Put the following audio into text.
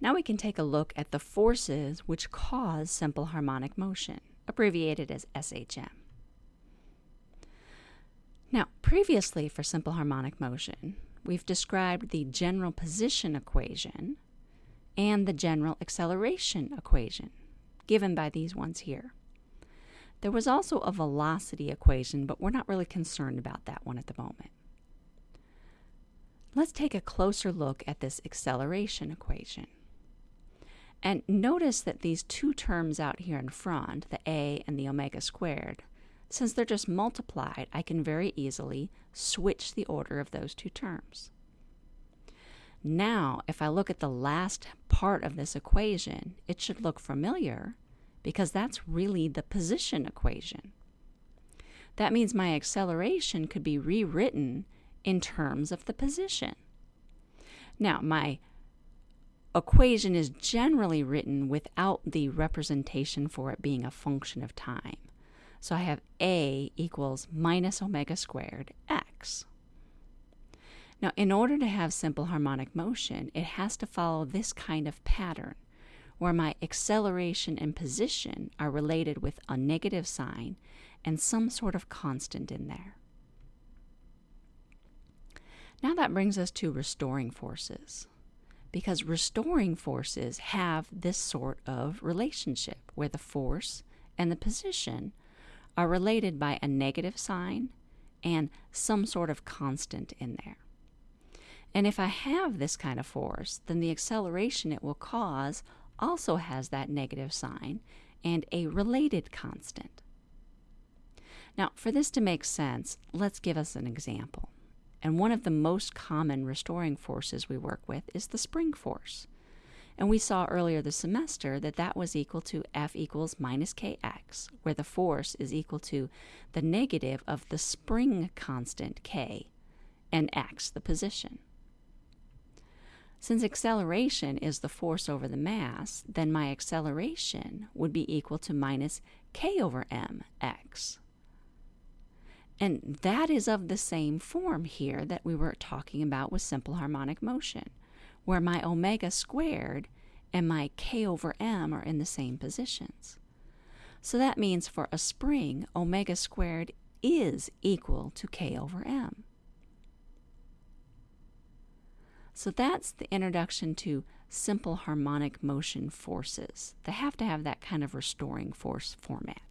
Now we can take a look at the forces which cause simple harmonic motion, abbreviated as SHM. Now, previously for simple harmonic motion, we've described the general position equation and the general acceleration equation, given by these ones here. There was also a velocity equation, but we're not really concerned about that one at the moment. Let's take a closer look at this acceleration equation. And notice that these two terms out here in front, the a and the omega squared, since they're just multiplied, I can very easily switch the order of those two terms. Now, if I look at the last part of this equation, it should look familiar because that's really the position equation. That means my acceleration could be rewritten in terms of the position. Now, my equation is generally written without the representation for it being a function of time. So I have a equals minus omega squared x. Now, in order to have simple harmonic motion, it has to follow this kind of pattern where my acceleration and position are related with a negative sign and some sort of constant in there. Now that brings us to restoring forces because restoring forces have this sort of relationship where the force and the position are related by a negative sign and some sort of constant in there. And if I have this kind of force, then the acceleration it will cause also has that negative sign and a related constant. Now, for this to make sense, let's give us an example. And one of the most common restoring forces we work with is the spring force. And we saw earlier this semester that that was equal to F equals minus kx, where the force is equal to the negative of the spring constant k and x, the position. Since acceleration is the force over the mass, then my acceleration would be equal to minus k over mx. And that is of the same form here that we were talking about with simple harmonic motion, where my omega squared and my k over m are in the same positions. So that means for a spring, omega squared is equal to k over m. So that's the introduction to simple harmonic motion forces. They have to have that kind of restoring force format.